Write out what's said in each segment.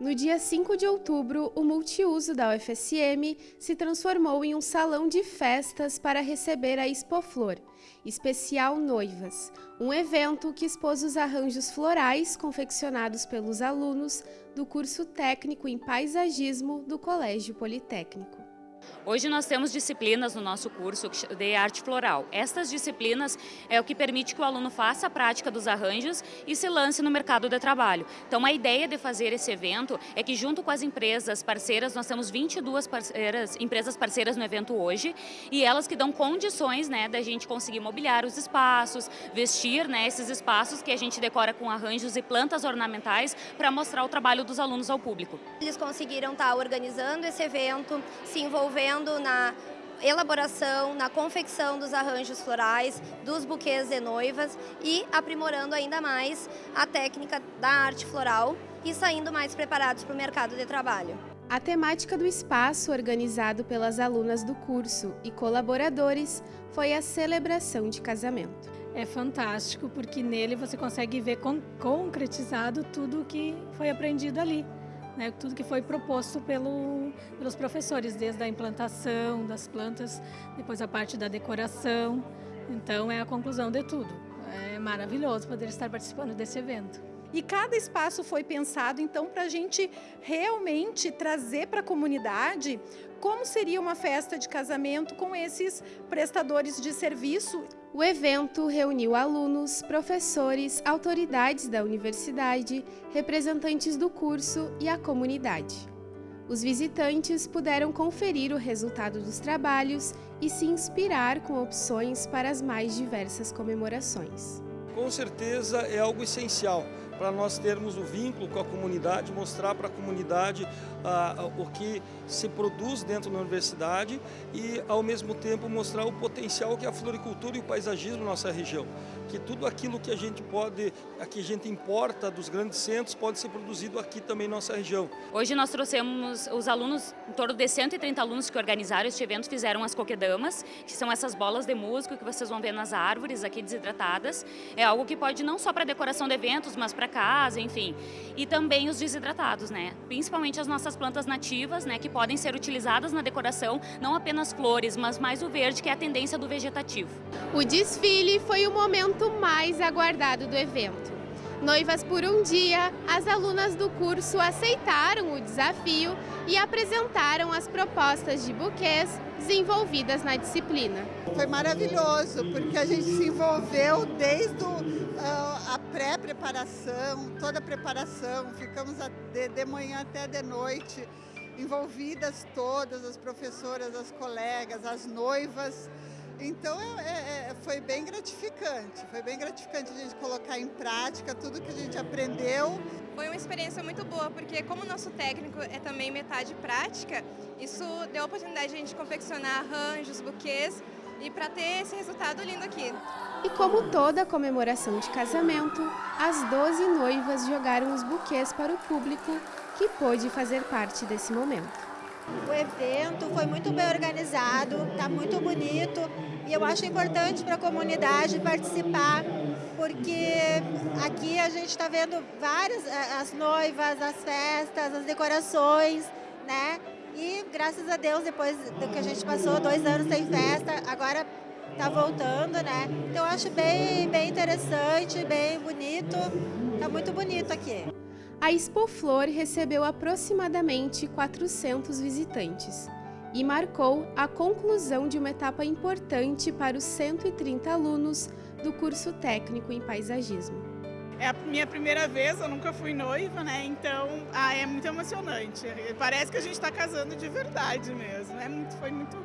No dia 5 de outubro, o multiuso da UFSM se transformou em um salão de festas para receber a Expoflor, especial Noivas, um evento que expôs os arranjos florais confeccionados pelos alunos do curso técnico em paisagismo do Colégio Politécnico. Hoje nós temos disciplinas no nosso curso de arte floral. Estas disciplinas é o que permite que o aluno faça a prática dos arranjos e se lance no mercado de trabalho. Então a ideia de fazer esse evento é que junto com as empresas parceiras, nós temos 22 parceiras, empresas parceiras no evento hoje e elas que dão condições né, da gente conseguir mobiliar os espaços, vestir né, esses espaços que a gente decora com arranjos e plantas ornamentais para mostrar o trabalho dos alunos ao público. Eles conseguiram estar organizando esse evento, se envolvendo desenvolvendo na elaboração, na confecção dos arranjos florais, dos buquês de noivas e aprimorando ainda mais a técnica da arte floral e saindo mais preparados para o mercado de trabalho. A temática do espaço, organizado pelas alunas do curso e colaboradores, foi a celebração de casamento. É fantástico porque nele você consegue ver concretizado tudo o que foi aprendido ali né, tudo que foi proposto pelo, pelos professores, desde a implantação das plantas, depois a parte da decoração. Então é a conclusão de tudo. É maravilhoso poder estar participando desse evento. E cada espaço foi pensado, então, para a gente realmente trazer para a comunidade como seria uma festa de casamento com esses prestadores de serviço. O evento reuniu alunos, professores, autoridades da universidade, representantes do curso e a comunidade. Os visitantes puderam conferir o resultado dos trabalhos e se inspirar com opções para as mais diversas comemorações. Com certeza é algo essencial para nós termos o vínculo com a comunidade, mostrar para a comunidade ah, o que se produz dentro da universidade e, ao mesmo tempo, mostrar o potencial que é a floricultura e o paisagismo na nossa região. Que tudo aquilo que a gente pode, que a gente importa dos grandes centros, pode ser produzido aqui também na nossa região. Hoje nós trouxemos os alunos, em torno de 130 alunos que organizaram este evento, fizeram as coquedamas, que são essas bolas de músico que vocês vão ver nas árvores aqui desidratadas. É algo que pode não só para decoração de eventos, mas para casa, enfim. E também os desidratados, né? Principalmente as nossas plantas nativas, né? Que podem ser utilizadas na decoração, não apenas flores, mas mais o verde, que é a tendência do vegetativo. O desfile foi o momento mais aguardado do evento. Noivas por um dia, as alunas do curso aceitaram o desafio e apresentaram as propostas de buquês desenvolvidas na disciplina. Foi maravilhoso, porque a gente se envolveu desde o, a pré-preparação, toda a preparação, ficamos de, de manhã até de noite, envolvidas todas, as professoras, as colegas, as noivas, então é, é, é, foi bem gratificante, foi bem gratificante a gente colocar em prática tudo que a gente aprendeu. Foi uma experiência muito boa, porque como o nosso técnico é também metade prática, isso deu a oportunidade de a gente confeccionar arranjos, buquês e para ter esse resultado lindo aqui. E como toda comemoração de casamento, as 12 noivas jogaram os buquês para o público que pôde fazer parte desse momento. O evento foi muito bem organizado, está muito bonito e eu acho importante para a comunidade participar, porque aqui a gente está vendo várias, eh, as noivas, as festas, as decorações, né? E graças a Deus, depois do que a gente passou dois anos sem festa, agora está voltando, né? Então eu acho bem, bem interessante, bem bonito, está muito bonito aqui. A Expo Flor recebeu aproximadamente 400 visitantes e marcou a conclusão de uma etapa importante para os 130 alunos do curso técnico em paisagismo. É a minha primeira vez, eu nunca fui noiva, né? Então ah, é muito emocionante. Parece que a gente está casando de verdade mesmo. É muito, foi muito,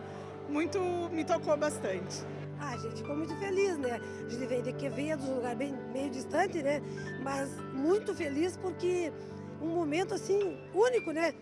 muito, me tocou bastante. Ah, a gente ficou muito feliz, né? A gente veio de um lugar bem, meio distante, né? Mas muito feliz porque um momento assim único, né?